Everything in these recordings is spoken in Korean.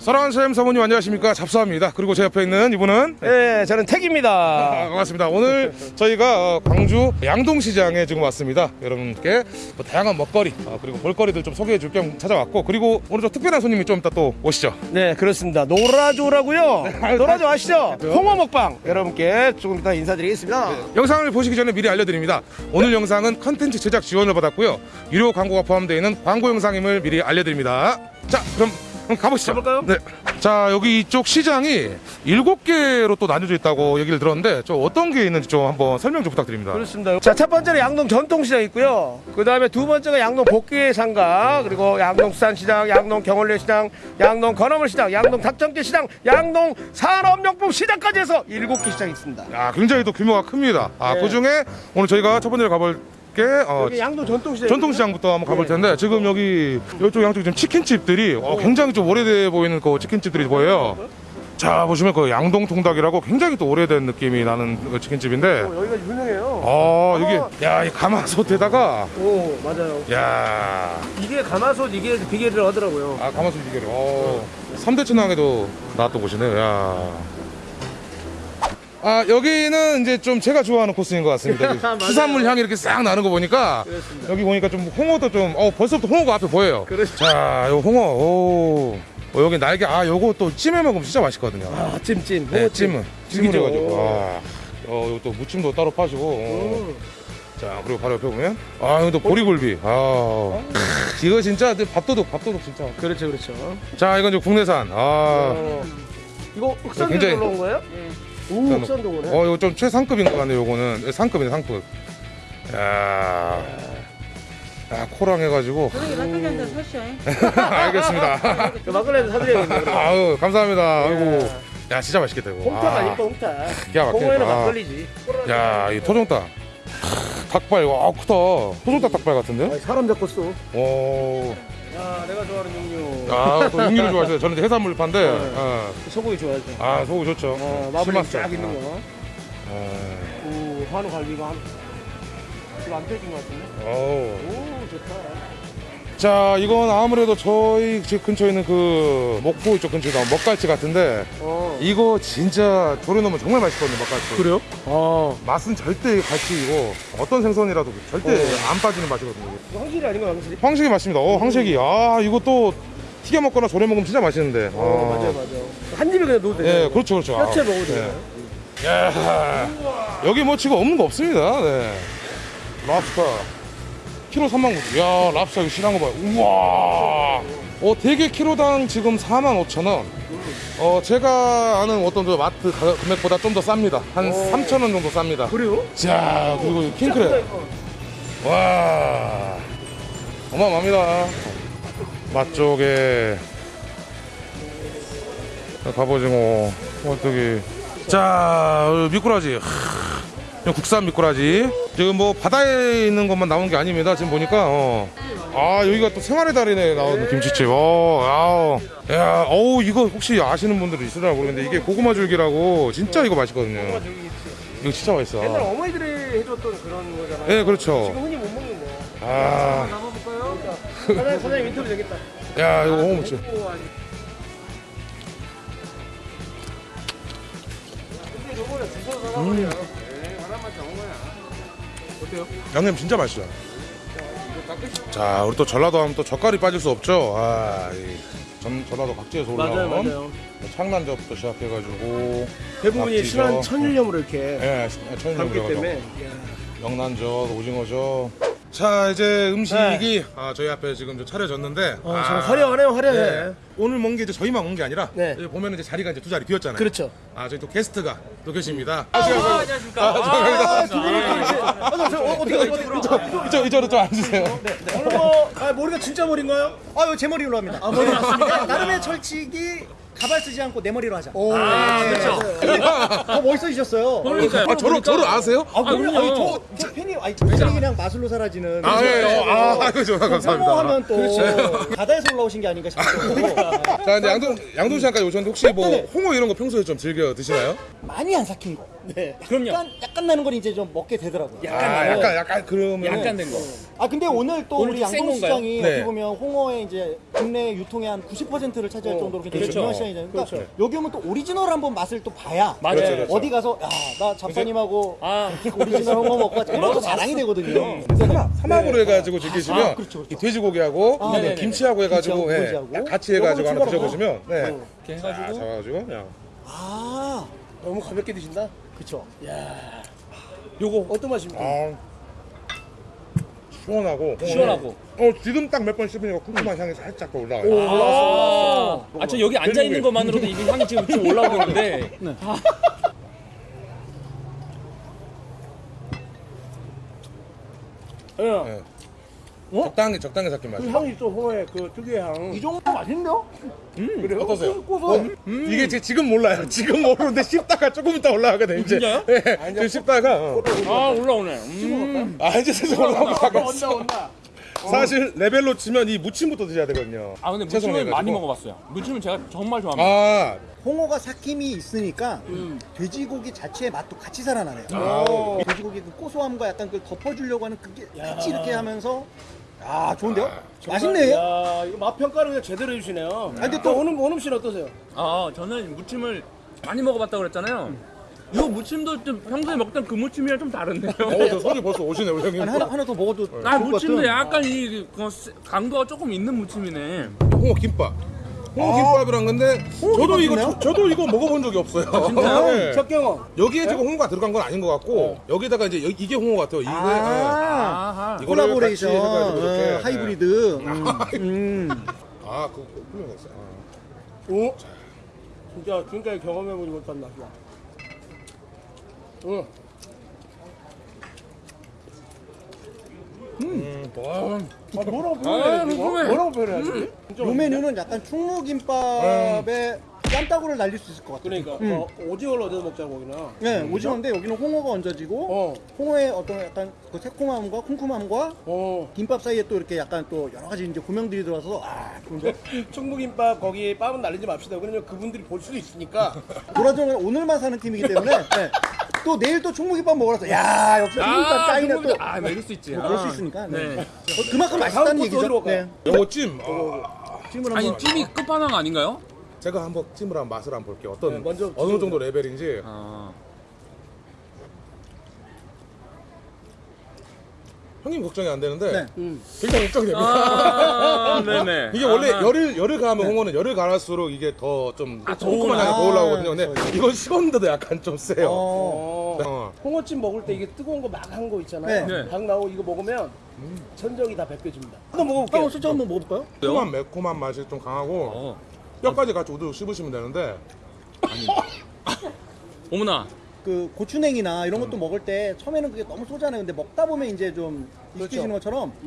사랑하는 쌤 사모님 안녕하십니까? 잡사입니다. 그리고 제 옆에 있는 이분은? 네, 저는 택입니다. 아, 반갑습니다. 오늘 저희가 어, 광주 양동시장에 지금 왔습니다. 여러분께 뭐 다양한 먹거리 아, 그리고 볼거리들 좀 소개해 줄 겸 찾아왔고 그리고 오늘 저 특별한 손님이 좀 이따 또 오시죠. 네, 그렇습니다. 노라조라고요. 노라조 아시죠? 홍어 먹방. 여러분께 조금 이따 인사드리겠습니다. 영상을 보시기 전에 미리 알려드립니다. 오늘 영상은 컨텐츠 제작 지원을 받았고요. 유료 광고가 포함되어 있는 광고 영상임을 미리 알려드립니다. 자 그럼 그럼 가보시죠 가볼까요? 네. 자 여기 이쪽 시장이 일곱 개로 또 나뉘어져 있다고 얘기를 들었는데 저 어떤 게 있는지 좀 한번 설명 좀 부탁드립니다 그렇습니다. 자, 첫 번째는 양동 전통시장 있고요. 그 다음에 두 번째가 양동 복귀의 상가, 그리고 양동 수산시장, 양동 경월래 시장, 양동 건어물 시장, 양동 닭정제 시장, 양동 산업용품 시장까지 해서 일곱 개 시장이 있습니다. 야, 굉장히 또 규모가 큽니다. 아, 네. 그 중에 오늘 저희가 첫 번째로 가볼 게 어, 여기 양동 전통시장. 전통시장부터 한번 가볼 텐데 지금 여기 이쪽 양쪽 지금 치킨집들이 어, 굉장히 좀 오래돼 보이는 그 치킨집들이 보여요. 자 보시면 그 양동 통닭이라고 굉장히 또 오래된 느낌이 나는 그 치킨집인데 어, 여기가 유명해요. 어 이게 야이 가마솥에다가 오, 맞아요. 야 이게 가마솥 이게 비계를 하더라고요. 아 가마솥 이게 어 3대 천왕에도 나왔던 곳이네요. 야. 아 여기는 이제 좀 제가 좋아하는 코스인 것 같습니다. 수산물 향이 이렇게 싹 나는 거 보니까 그렇습니다. 여기 보니까 좀 홍어도 좀 어 벌써부터 홍어가 앞에 보여요. 그렇죠. 자, 요 홍어. 오. 어, 여기 날개 아 요거 또 찜해 먹으면 진짜 맛있거든요. 아, 찜찜. 네, 홍어찜. 찜은 찜을 죽이죠. 해가지고. 아. 어, 요거 또 무침도 따로 파시고. 어. 음. 자, 그리고 바로 옆에 보면 아, 이거 또 보리굴비. 아. 크, 이거 진짜 네, 밥도둑, 밥도둑 진짜. 그렇죠, 그렇죠. 자, 이건 이제 국내산. 아. 어. 이거 굉장히- 올라온 거예요? 네. 오. 흑산동으로 해. 어, 이거 좀 최상급인 것 같네요, 요거는. 예, 상급이네, 상급. 야. 야, 코랑 해가지고. 저녁에 막걸리 한잔 사시오. 알겠습니다. 그 막걸리도 사드려야겠네요. 그럼. 아유, 감사합니다. 아이고. 야, 진짜 맛있겠다, 이거. 홍탁 아. 아닐까. 기가 막히네. 홍어에는 아. 막걸리지. 야, 이 토종닭. 닭발, 와, 크다. 토종닭 닭발 같은데? 아, 사람 잡았어. 오. 야, 내가 좋아하는 육류. 아, 또 육류를 좋아하세요. 저는 이제 해산물 파인데. 네. 어. 소고기 좋아하죠. 아, 소고 좋죠. 어, 실맛살. 쫙 있는 거. 어. 오, 한우 갈비가 한. 지금 안 뺏긴 것 같은데? 어. 오, 좋다. 자, 이건 아무래도 저희 집 근처에 있는 그 목포 이쪽 근처에 나온 먹갈치 같은데 어. 이거 진짜 조려놓으면 정말 맛있거든요, 먹갈치. 그래요? 아. 맛은 절대 갈치이고 어떤 생선이라도 절대 어. 안 빠지는 맛이거든요. 황실이 아닌 거야, 황실이? 황색이 맛있습니다. 어, 황색이. 아, 이거 또 튀겨 먹거나 졸여 먹으면 진짜 맛있는데. 어, 아. 맞아요, 맞아요. 한 입에 그냥 넣어도 되죠? 예, 그렇죠, 그렇죠. 아, 뼈채 먹어도 예. 되나요? 야, 여기 뭐 지금 없는 거 없습니다. 네. 랍스터. 키로 3만 9천. 야, 랍스터 이거 실한 거 봐요. 우와. 어, 대게 키로당 지금 4만 5천 원. 어, 제가 아는 어떤 저 마트 가격 금액보다 좀 더 쌉니다. 한 오. 3천 원 정도 쌉니다. 그래요? 자, 그리고 이 킹크랩. 와. 어마어마합니다. 맛쪽에 갑오징어, 호떡이. 자, 미꾸라지. 하, 이거 국산 미꾸라지. 지금 뭐 바다에 있는 것만 나온 게 아닙니다. 지금 보니까 어. 아 여기가 또 생활의 달인에 나온 김치집. 어, 아우. 야, 어우 이거 혹시 아시는 분들이 있으려나 모르겠는데 이게 고구마 줄기라고 진짜 이거 맛있거든요. 이거 진짜 맛있어. 옛날 어머니들이 해줬던 그런 거잖아요. 네, 그렇죠. 지금 흔히 못 먹는 거. 아, 남아볼까요? 사장님, 사장님 인터뷰 되겠다. 야 이거 홍어무치. 음. 양념 진짜 맛있어요. 자, 우리 또 전라도 하면 또 젓갈이 빠질 수 없죠. 아, 이 전, 전라도 각지에서 올라온 맞아요. 창난젓부터 시작해가지고 대부분이. 신한 천일염으로 이렇게 예, 천연염 담기 들어가죠. 때문에. 명란젓, 오징어젓. 자, 이제 음식이 아, 저희 앞에 지금 좀 차려졌는데. 어, 아, 정말 화려하네요, 화려해. 네. 오늘 먹은 게 이제 저희만 먹은 게 아니라 네. 여기 보면 이제 자리가 이제 두 자리 비었잖아요. 그렇죠. 아, 저희 또 게스트가 또 계십니다. 아, 아, 두 분을 또 이렇게. 아, 저, 저, 어떻게, 어떻게, 어떻게. 이쪽 이쪽으로 좀 앉으세요. 오늘 뭐, 아, 머리가 진짜 머리인가요? 아, 이거 제 머리로 합니다. 아, 머리 맞습니다. 나름의 철칙이 가발 쓰지 않고 내 머리로 하자. 오, 아, 그렇죠. 더 멋있어지셨어요. 아, 저를 저를 아세요? 아, 그럼요. 아니, 저, 저 팬이, 아니, 저 팬이 그냥 마술로 사라지는. 아, 예, 어, 아, 아이고, 감사합니다. 혐오하면 또 바다에서 올라오신 게 아닌가 싶고 자, 이제 양동 양동시장까지 오셨는데 혹시 뭐 홍어 이런 거 평소에 좀 즐겨 드시나요? 많이 안 삭힌 거. 네. 그럼요. 약간, 약간 나는 건 이제 좀 먹게 되더라고요. 아, 약간 약간 그러면 약간 된 거. 아 근데 오늘 또 오늘 우리 좀 센 양동시장이 건가요? 어떻게 네. 보면 홍어의 이제 국내 유통의 한 90%를 차지할 정도로 굉장히 그렇죠. 중요한 시장이잖아요. 그러니까 여기 오면 또 오리지널 한번 맛을 또 봐야 맞아요. 그렇죠, 그렇죠. 어디 가서 야나 잡사님하고 아, 오리지널 홍어 먹고 왔지. 이러면서 자랑이 되거든요. 삼합, 삼합으로 해가지고 즐기시면 아, 그렇죠, 그렇죠. 이 돼지고기하고 아, 이 네네네. 김치하고 해가지고 김치하고 예, 같이 해가지고 요거는 추가로 드셔보시면 네. 이렇게 자, 해가지고. 잡아가지고 그냥 아 너무 가볍게 드신다. 그쵸. 요거 어떤 맛입니까? 아, 시원하고 시원하고. 어 지금 딱 몇 번 씹으니까 쿰쿰한 향이 살짝 더 올라와요. 아, 아, 저 여기 앉아 있는 것만으로도 이게 향이 지금 좀 올라오고 있는데. 예. 네. 적당히 적당히 삭힌 그 맛이. 향이 또 홍어의 그 특유의 향. 이 정도 맛있는데요? 그래요? 어떠세요? 어? 이게 제 지금 몰라요. 지금 모르는데 씹다가 조금 이따 올라가거든 이제. 진짜요? 네, 지금 씹다가 어. 아, 올라오네. 음. 아 이제 슬슬 올라오기 시작했어. 온다 온다. 사실 레벨로 치면 이 무침부터 드셔야 되거든요. 아, 근데 무침을 해가지고. 많이 먹어봤어요. 무침은 제가 정말 좋아합니다. 아, 홍어가 삭힘이 있으니까 음. 돼지고기 자체의 맛도 같이 살아나네요. 아. 돼지고기 그 고소함과 약간 그 덮어주려고 하는 그게 같이 이렇게 하면서 아 좋은데요? 맛있네. 야, 이거 맛 평가를 그냥 제대로 해주시네요. 아, 근데 또 오늘 원음 씨는 어떠세요? 아, 저는 무침을 많이 먹어봤다고 그랬잖아요. 이 무침도 좀 평소에 먹던 그 무침이랑 좀 다른데요. 어, 저 손이 벌써 오시네 우리 형님. 아니, 하나 하나 더 먹어도 아, 좋을 것 무침도 같은. 약간 이 그, 강도가 조금 있는 무침이네. 홍어 김밥. 홍어 김밥이란 건데 저도 이거? 저, 저도 이거 먹어본 적이 없어요. 진짜요? 네. 첫 경험. 여기에 지금 홍어가 들어간 건 아닌 것 같고 여기다가 이제 여- 이게 홍어 같아요. 이게 아. 네. 이거를 콜라보레이션 같이 해가지고 이렇게, 어, 네. 하이브리드. 음. 음. 아, 그거 훌륭했어요. 아. 오. 진짜 지금까지 경험해보지 못한 맛이야. 응. 음, 와. 아, 뭐라고 아, 표현해야지? 이거? 궁금해. 뭐라고 표현해야지? 요 메뉴는 약간 충무김밥에 쌈따구를 날릴 수 있을 것 같아요. 그러니까 뭐 오징어를 얻어 먹자고 여기는. 네, 오징어인데 여기는 홍어가 얹어지고 어. 홍어의 어떤 약간 그 새콤함과 쿰쿰함과 어. 김밥 사이에 또 이렇게 약간 또 여러 가지 이제 고명들이 들어와서 아 좋은데 충무김밥 거기 빻은 날리지 맙시다. 왜냐면 그분들이 볼 수도 있으니까. 도라정은 오늘만 사는 팀이기 때문에 네. 또 내일 또 충무김밥 먹으러 와서 야 역시 충무김밥 짱이네 또 아, 먹을 수 있지. 뭐 그럴 수 아. 있으니까 네. 네. 어, 그만큼 맛있다는 얘기죠. 네. 요거 찜. 아, 찜을 아니. 찜이 끝판왕 아닌가요? 제가 한번 찜을 한번 맛을 한번 볼게요. 어떤 네, 먼저 어느 정도 레벨인지. 아. 형님 걱정이 안 되는데 네. 음. 굉장히 걱정이 됩니다. 아, 네네. 이게 원래 아하. 열을 열을 가하면 홍어는 열을 가할수록 이게 더좀 아, 조그만 향이 더 아, 올라오거든요. 근데 이건 식었는데도 약간 좀 세요. 어. 어. 어. 홍어찜 먹을 때 이게 뜨거운 거 막 한 거 있잖아요. 네. 네. 닭 나오고 이거 먹으면 천정이 다 벗겨집니다. 한번 먹어볼게요. 한번 솔직히 한번 먹어볼까요? 매콤한 매콤한 맛이 좀 강하고 어. 뼈까지 같이 우두둑 씹으시면 되는데 어머나. 그 고추냉이나 이런 것도 먹을 때 처음에는 그게 너무 쏘잖아요. 근데 먹다 보면 이제 좀 익숙해지는 것처럼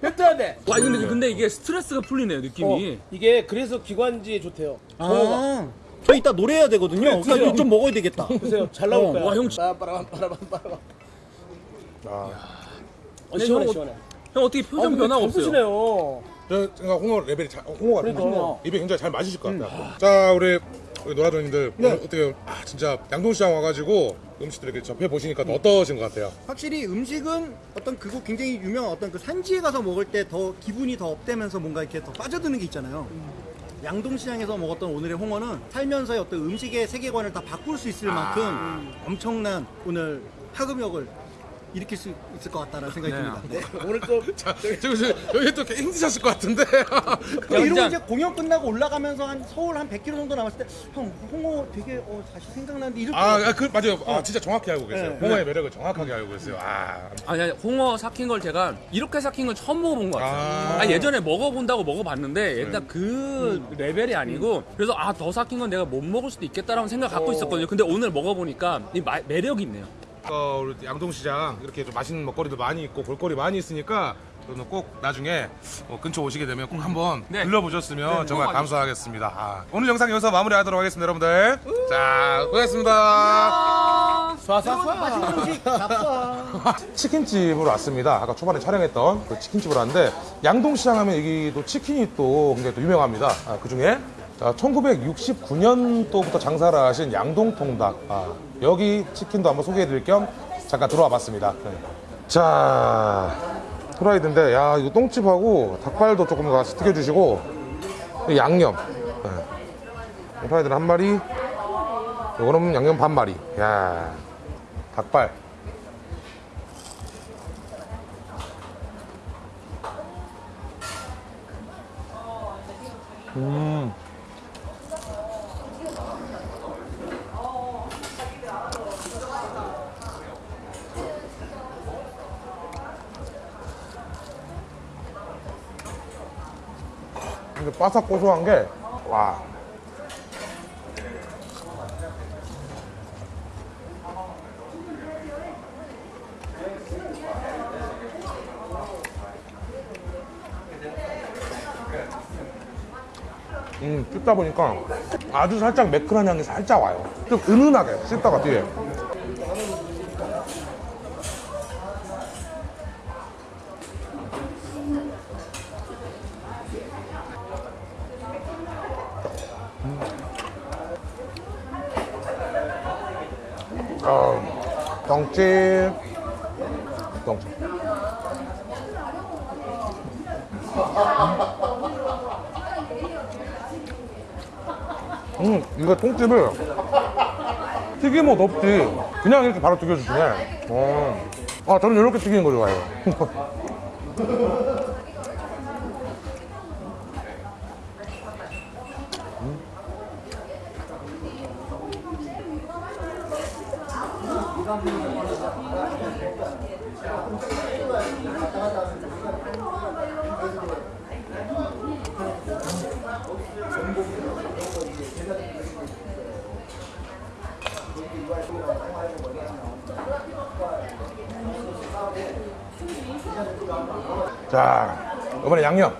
뱉어야 돼. 와, 근데, 근데 이게 스트레스가 풀리네요, 느낌이. 어, 이게 그래서 기관지에 좋대요. 아, 저 이따 노래해야 되거든요. 그러니까 이거 좀 먹어야 되겠다. 보세요. 잘 나올 어. 거야. 와, 형 빠라바람 빠라밤 빠라밤. 아, 어, 시원해 형, 시원해. 형 어떻게 표정 변화가 없어요? 드시네요. 저 제가 홍어 레벨이 잘, 어, 홍어가 그러니까. 입에 굉장히 잘 맞으실 것 같아요. 자 우리 우리 노라조님들 오늘 어떻게 아, 진짜 양동시장 와가지고 음식들 이렇게 접해 보시니까 어떠신 것 같아요? 확실히 음식은 어떤 그곳 굉장히 유명한 어떤 그 산지에 가서 먹을 때 더 기분이 더 업되면서 뭔가 이렇게 더 빠져드는 게 있잖아요. 양동시장에서 먹었던 오늘의 홍어는 살면서의 어떤 음식의 세계관을 다 바꿀 수 있을 만큼 엄청난 오늘 파급력을 일으킬 수 있을 것 같다는 생각이 네. 듭니다. 네. 오늘 또 자, 지금 지금 여기 또 힘드셨을 것 같은데. 이러고 이제 공연 끝나고 올라가면서 한 서울 한 100km 정도 남았을 때 형 홍어 되게 어, 다시 생각나는데 이럴 아, 것 아, 그 맞아요. 아, 진짜 정확히 알고 계세요. 네. 홍어의 매력을 정확하게 알고 계세요. 아, 아니, 아니, 홍어 삭힌 걸 제가 이렇게 삭힌 걸 처음 먹어본 것 같아요. 아. 아, 예전에 먹어본다고 먹어봤는데 일단 그 레벨이 아니고 그래서 아 더 삭힌 건 내가 못 먹을 수도 있겠다라는 생각 갖고 있었거든요. 근데 오늘 먹어보니까 이 마- 매력이 있네요. 어, 우리 양동시장 이렇게 좀 맛있는 먹거리도 많이 있고 볼거리 많이 있으니까 저는 꼭 나중에 어, 근처 오시게 되면 꼭 한번 네. 들러보셨으면 정말 꼭 감사하겠습니다. 아, 오늘 영상 여기서 마무리하도록 하겠습니다, 여러분들. 자, 고맙습니다. 쏴쏴쏴. 맛있는 음식. 치킨집으로 왔습니다. 아까 초반에 촬영했던 그 치킨집으로 왔는데 양동시장 하면 여기도 치킨이 또 굉장히 또 유명합니다. 그 중에 자, 1969년도부터 장사를 하신 양동통닭. 아, 여기 치킨도 한번 소개해드릴 겸 잠깐 들어와 봤습니다. 네. 자, 프라이드인데, 야, 이거 똥집하고 닭발도 조금 같이 튀겨주시고, 이 양념. 네. 프라이드는 한 마리, 요거는 양념 반 마리. 야, 닭발. 근데 바삭 고소한 게, 와. 음, 씹다 보니까 아주 살짝 매끈한 향이 살짝 와요. 좀 은은하게 씹다가 뒤에. 어, 똥집. 똥집. 음, 이거 똥집을 튀김옷 없이 그냥 이렇게 바로 튀겨주시네. 어. 아, 저는 이렇게 튀기는 거 좋아해요. 자, 이번에 양념.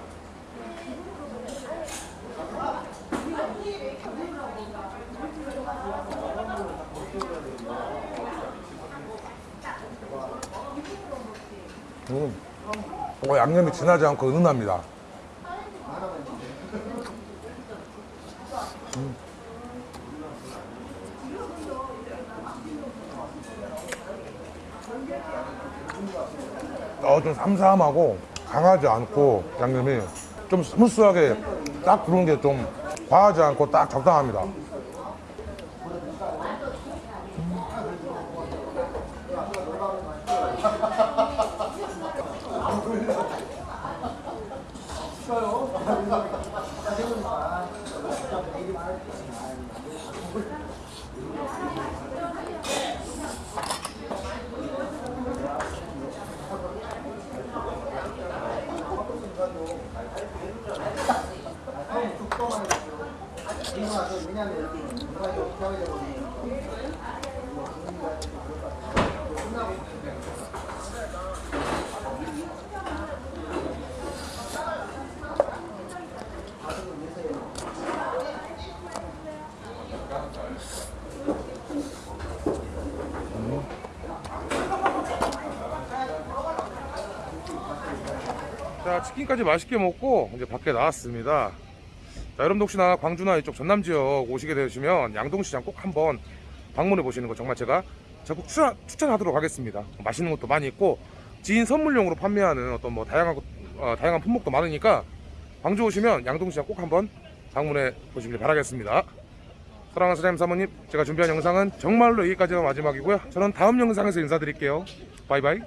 음, 어, 양념이 진하지 않고 은은합니다. 어, 좀 삼삼하고 강하지 않고 양념이 좀 스무스하게 딱 들어온 게좀 과하지 않고 딱 적당합니다. 买，买，买。 자 치킨까지 맛있게 먹고 이제 밖에 나왔습니다. 자 여러분도 혹시나 광주나 이쪽 전남 지역 오시게 되시면 양동시장 꼭 한번 방문해 보시는 거 정말 제가 적극 추천, 추천하도록 하겠습니다. 맛있는 것도 많이 있고 지인 선물용으로 판매하는 어떤 뭐 다양한 것- 어, 다양한 품목도 많으니까 광주 오시면 양동시장 꼭 한번 방문해 보시길 바라겠습니다. 사랑하는 사장님 사모님 제가 준비한 영상은 정말로 여기까지가 마지막이고요. 저는 다음 영상에서 인사드릴게요. 바이바이